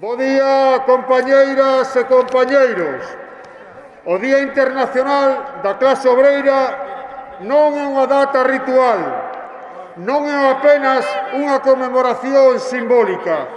Bo día, compañeiras e compañeiros. O Día Internacional da Clase Obreira non é unha data ritual, non é apenas unha conmemoración simbólica.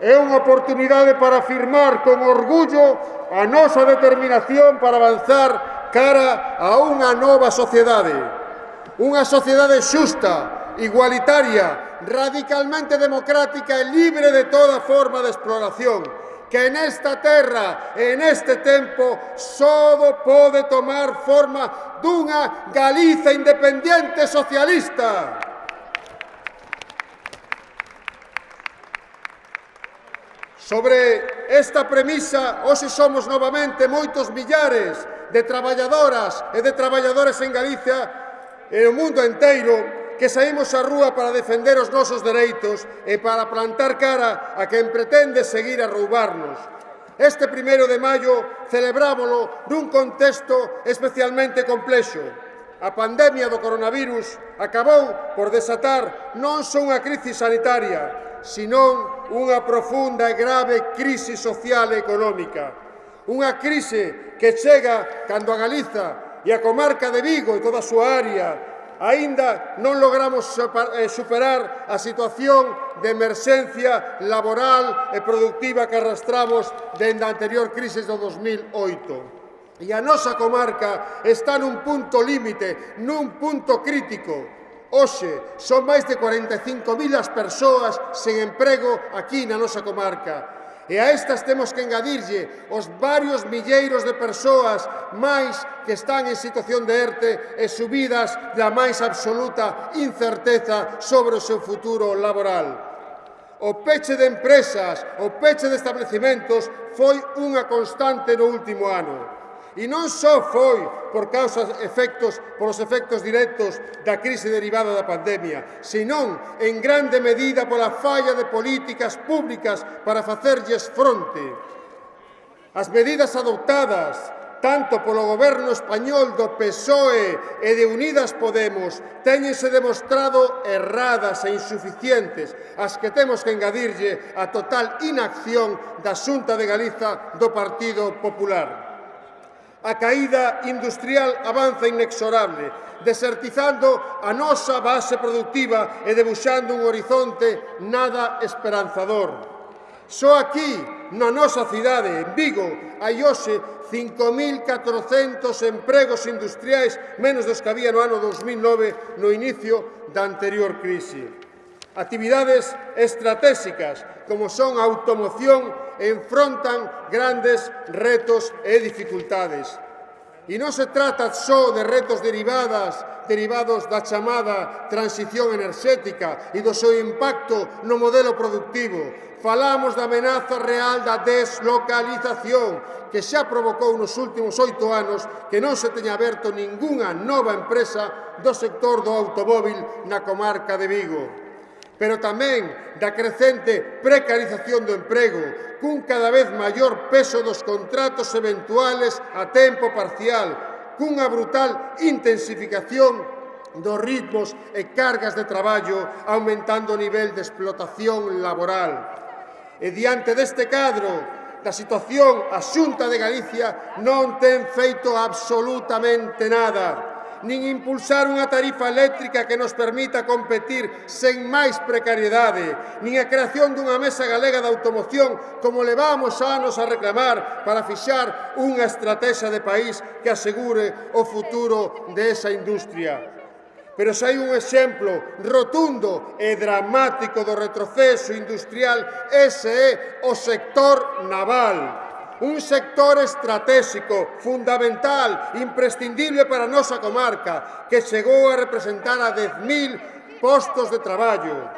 É unha oportunidade para afirmar con orgullo a nosa determinación para avanzar cara a unha nova sociedade. Unha sociedade xusta, igualitaria, radicalmente democrática e libre de toda forma de exploración, que en esta terra e en este tempo só pode tomar forma dunha Galiza independiente socialista. Sobre esta premisa, hoxe somos novamente moitos millares de traballadoras e de traballadores en Galicia e o mundo enteiro que saímos á rúa para defender os nosos dereitos e para plantar cara a quen pretende seguir a roubarnos. Este primeiro de maio celebrámolo nun contexto especialmente complexo. A pandemia do coronavirus acabou por desatar non só unha crisis sanitaria, senón unha profunda e grave crise social e económica. Unha crise que chega cando a Galiza e a comarca de Vigo e toda a súa área aínda non logramos eh, superar a situación de emerxencia laboral e productiva que arrastramos dende a anterior crise do 2008. E a nosa comarca está nun punto límite, nun punto crítico, Oxe, son máis de 45.000 as persoas sen emprego aquí na nosa comarca. E a estas temos que engadirlle os varios milleiros de persoas máis que están en situación de ERTE e subidas da máis absoluta incerteza sobre o seu futuro laboral. O peche de empresas, o peche de establecimentos foi unha constante no último ano. E non só foi por causa efectos, por os efectos directos da crise derivada da pandemia, senón en grande medida pola falla de políticas públicas para facerlles fronte. As medidas adoptadas tanto polo goberno español do PSOE e de Unidas Podemos teñense demostrado erradas e insuficientes as que temos que engadirlle a total inacción da Xunta de Galiza do Partido Popular. A caída industrial avanza inexorable, desertizando a nosa base productiva e debuxando un horizonte nada esperanzador. Só aquí, na nosa cidade, en Vigo, hai hoxe 5.400 empregos industriais menos dos que había no ano 2009 no inicio da anterior crise. Actividades estratégicas como son a automoción enfrontan grandes retos e dificultades. E non se trata só de retos derivadas derivados da chamada transición enerxética e do seu impacto no modelo productivo. Falamos da amenaza real da deslocalización que xa provocou nos últimos oito anos que non se teña aberto ningunha nova empresa do sector do automóvil na comarca de Vigo pero tamén da crecente precarización do emprego, cun cada vez maior peso dos contratos eventuales a tempo parcial, cunha brutal intensificación dos ritmos e cargas de traballo, aumentando o nivel de explotación laboral. E diante deste cadro, da situación a Xunta de Galicia non ten feito absolutamente nada nin impulsar unha tarifa eléctrica que nos permita competir sen máis precariedade, nin a creación dunha mesa galega de automoción como levamos anos a reclamar para fixar unha estrategia de país que asegure o futuro de esa industria. Pero se hai un exemplo rotundo e dramático do retroceso industrial, ese é o sector naval un sector estratégico, fundamental, imprescindible para a nosa comarca, que chegou a representar a 10.000 postos de traballo.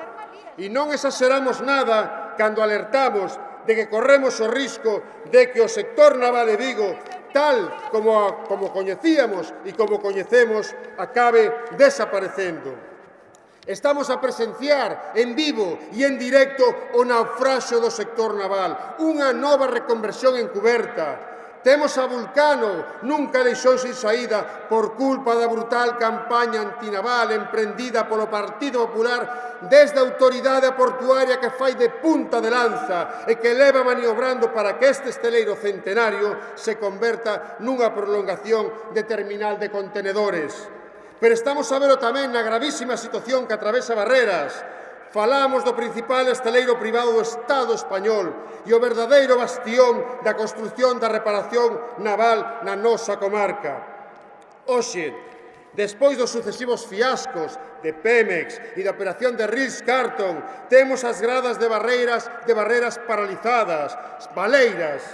E non exageramos nada cando alertamos de que corremos o risco de que o sector naval de Vigo, tal como, como coñecíamos e como coñecemos, acabe desaparecendo. Estamos a presenciar en vivo e en directo o naufraxo do sector naval, unha nova reconversión encuberta. Temos a Vulcano, nunca deixou sin saída por culpa da brutal campaña antinaval emprendida polo Partido Popular desde a autoridade portuaria que fai de punta de lanza e que leva maniobrando para que este esteleiro centenario se converta nunha prolongación de terminal de contenedores. Pero estamos a verlo tamén na gravísima situación que atravesa Barreras. Falamos do principal estaleiro privado do Estado español e o verdadeiro bastión da construción da reparación naval na nosa comarca. Oxe, Despois dos sucesivos fiascos de Pemex e da operación de Ritz Carton, temos as gradas de barreiras de barreras paralizadas, baleiras.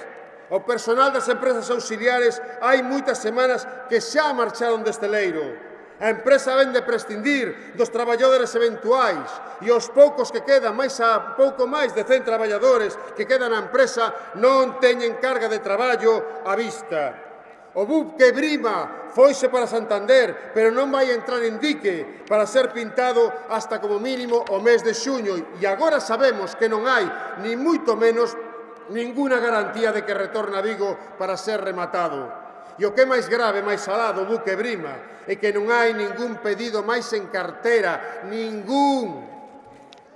O personal das empresas auxiliares hai moitas semanas que xa marcharon deste leiro. A empresa vende prescindir dos traballadores eventuais e os poucos que quedan, máis a pouco máis de 100 traballadores que quedan na empresa, non teñen carga de traballo á vista. O bub que brima foise para Santander, pero non vai entrar en dique para ser pintado hasta como mínimo o mes de xuño. E agora sabemos que non hai, ni moito menos, ninguna garantía de que retorna a Vigo para ser rematado. E o que é máis grave, máis salado, do buque Brima, é que non hai ningún pedido máis en cartera, ningún.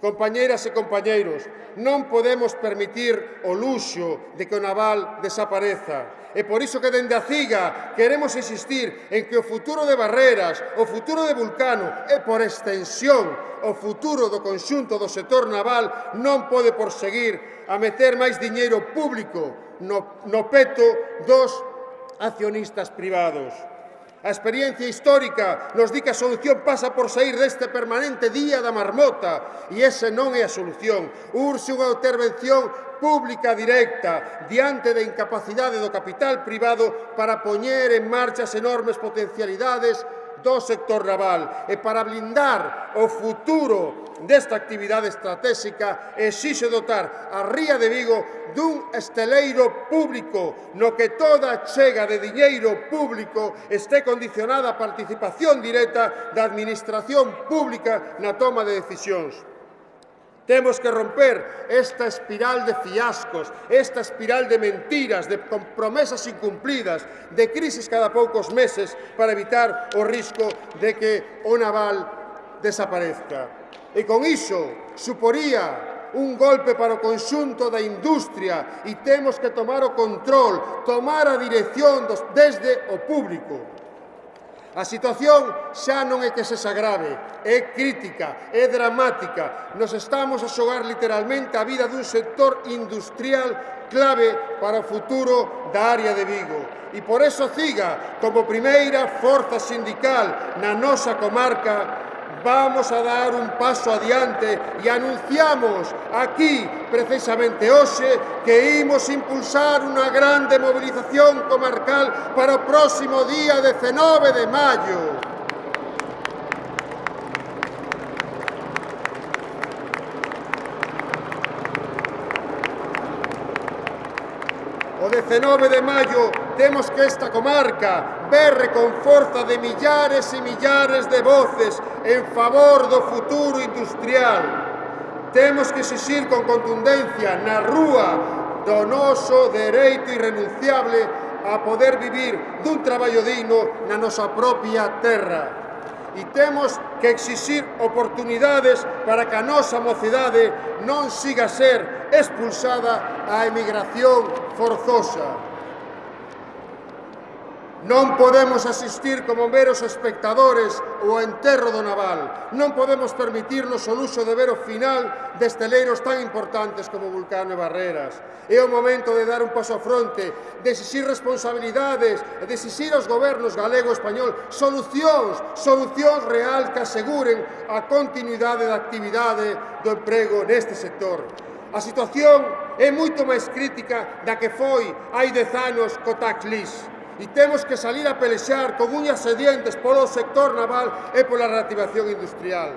Compañeiras e compañeiros, non podemos permitir o luxo de que o naval desapareza. E por iso que dende a CIGA queremos insistir en que o futuro de Barreras, o futuro de Vulcano e, por extensión, o futuro do conxunto do sector naval non pode proseguir a meter máis diñeiro público no, no peto dos accionistas privados. A experiencia histórica nos di que a solución pasa por sair deste permanente día da marmota e ese non é a solución. Urxe unha intervención pública directa diante da incapacidade do capital privado para poñer en marcha as enormes potencialidades do sector naval e para blindar o futuro desta actividade estratégica exixe dotar a Ría de Vigo dun esteleiro público no que toda chega de diñeiro público este condicionada a participación directa da administración pública na toma de decisións. Temos que romper esta espiral de fiascos, esta espiral de mentiras, de promesas incumplidas, de crisis cada poucos meses para evitar o risco de que o naval desaparezca. E con iso suporía un golpe para o conxunto da industria e temos que tomar o control, tomar a dirección dos, desde o público. A situación xa non é que se sagrave, é crítica, é dramática. Nos estamos a xogar literalmente a vida dun sector industrial clave para o futuro da área de Vigo. E por eso CIGA, como primeira forza sindical na nosa comarca, vamos a dar un paso adiante e anunciamos aquí, precisamente hoxe, que imos impulsar unha grande movilización comarcal para o próximo día 19 de maio. O 19 de maio temos que esta comarca berre con forza de millares e millares de voces en favor do futuro industrial. Temos que exixir con contundencia na rúa do noso dereito irrenunciable a poder vivir dun traballo digno na nosa propia terra. E temos que exixir oportunidades para que a nosa mocidade non siga a ser expulsada á emigración forzosa. Non podemos asistir como meros espectadores ao enterro do naval. Non podemos permitirnos o luxo de ver o final de esteleiros tan importantes como Vulcano e Barreras. É o momento de dar un paso a fronte, de exixir responsabilidades, de exixir aos gobernos galego e español solucións, solucións real que aseguren a continuidade da actividade do emprego neste sector. A situación é moito máis crítica da que foi hai dez anos co tax lease e temos que salir a pelexar con uñas e dientes polo sector naval e pola reactivación industrial.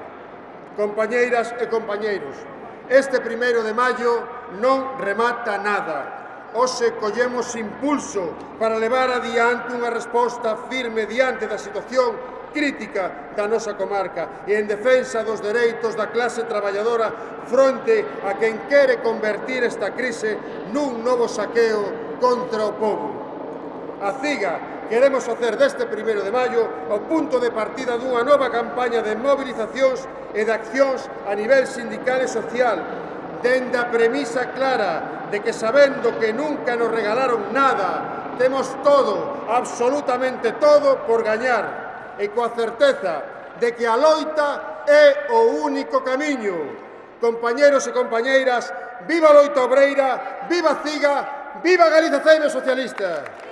Compañeiras e compañeiros, este primeiro de maio non remata nada. Hoxe collemos impulso para levar adiante unha resposta firme diante da situación crítica da nosa comarca e en defensa dos dereitos da clase traballadora fronte a quen quere convertir esta crise nun novo saqueo contra o povo. A CIGA queremos facer deste 1 de maio o punto de partida dunha nova campaña de mobilizacións e de accións a nivel sindical e social, dende a premisa clara de que sabendo que nunca nos regalaron nada, temos todo, absolutamente todo, por gañar, e coa certeza de que a loita é o único camiño. Compañeros e compañeiras, viva a loita obreira, viva a CIGA, viva Galiza Ceime Socialista!